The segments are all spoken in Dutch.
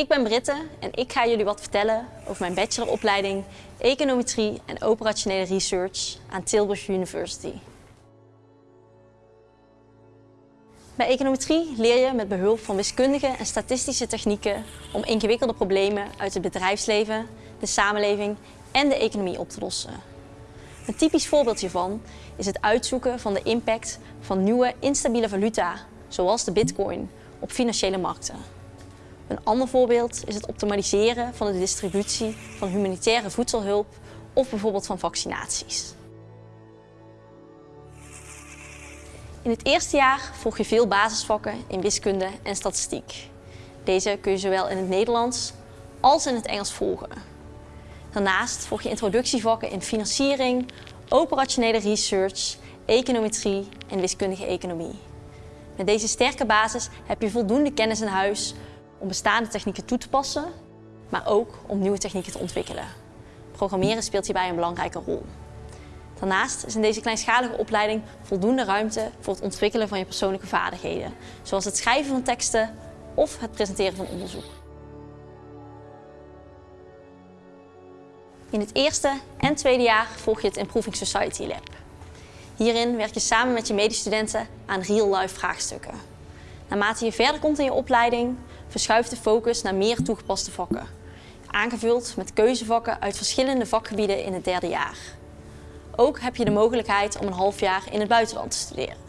Ik ben Britte en ik ga jullie wat vertellen over mijn bacheloropleiding Econometrie en Operationele Research aan Tilburg University. Bij econometrie leer je met behulp van wiskundige en statistische technieken om ingewikkelde problemen uit het bedrijfsleven, de samenleving en de economie op te lossen. Een typisch voorbeeld hiervan is het uitzoeken van de impact van nieuwe instabiele valuta, zoals de bitcoin, op financiële markten. Een ander voorbeeld is het optimaliseren van de distributie van humanitaire voedselhulp of bijvoorbeeld van vaccinaties. In het eerste jaar volg je veel basisvakken in wiskunde en statistiek. Deze kun je zowel in het Nederlands als in het Engels volgen. Daarnaast volg je introductievakken in financiering, operationele research, econometrie en wiskundige economie. Met deze sterke basis heb je voldoende kennis in huis om bestaande technieken toe te passen, maar ook om nieuwe technieken te ontwikkelen. Programmeren speelt hierbij een belangrijke rol. Daarnaast is in deze kleinschalige opleiding voldoende ruimte voor het ontwikkelen van je persoonlijke vaardigheden, zoals het schrijven van teksten of het presenteren van onderzoek. In het eerste en tweede jaar volg je het Improving Society Lab. Hierin werk je samen met je medestudenten aan real-life vraagstukken. Naarmate je verder komt in je opleiding, verschuift de focus naar meer toegepaste vakken. Aangevuld met keuzevakken uit verschillende vakgebieden in het derde jaar. Ook heb je de mogelijkheid om een half jaar in het buitenland te studeren.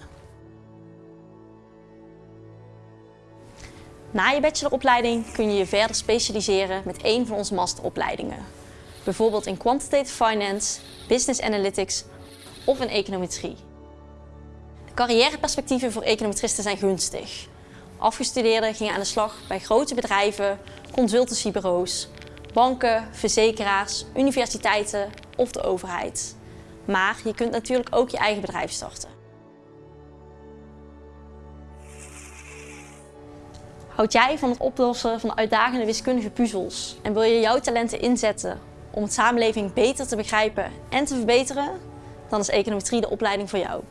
Na je bacheloropleiding kun je je verder specialiseren met een van onze masteropleidingen. Bijvoorbeeld in Quantitative Finance, Business Analytics of in Econometrie. De carrièreperspectieven voor econometristen zijn gunstig. Afgestudeerden gingen aan de slag bij grote bedrijven, consultancybureaus, banken, verzekeraars, universiteiten of de overheid. Maar je kunt natuurlijk ook je eigen bedrijf starten. Houd jij van het oplossen van uitdagende wiskundige puzzels en wil je jouw talenten inzetten om het samenleving beter te begrijpen en te verbeteren? Dan is econometrie de opleiding voor jou.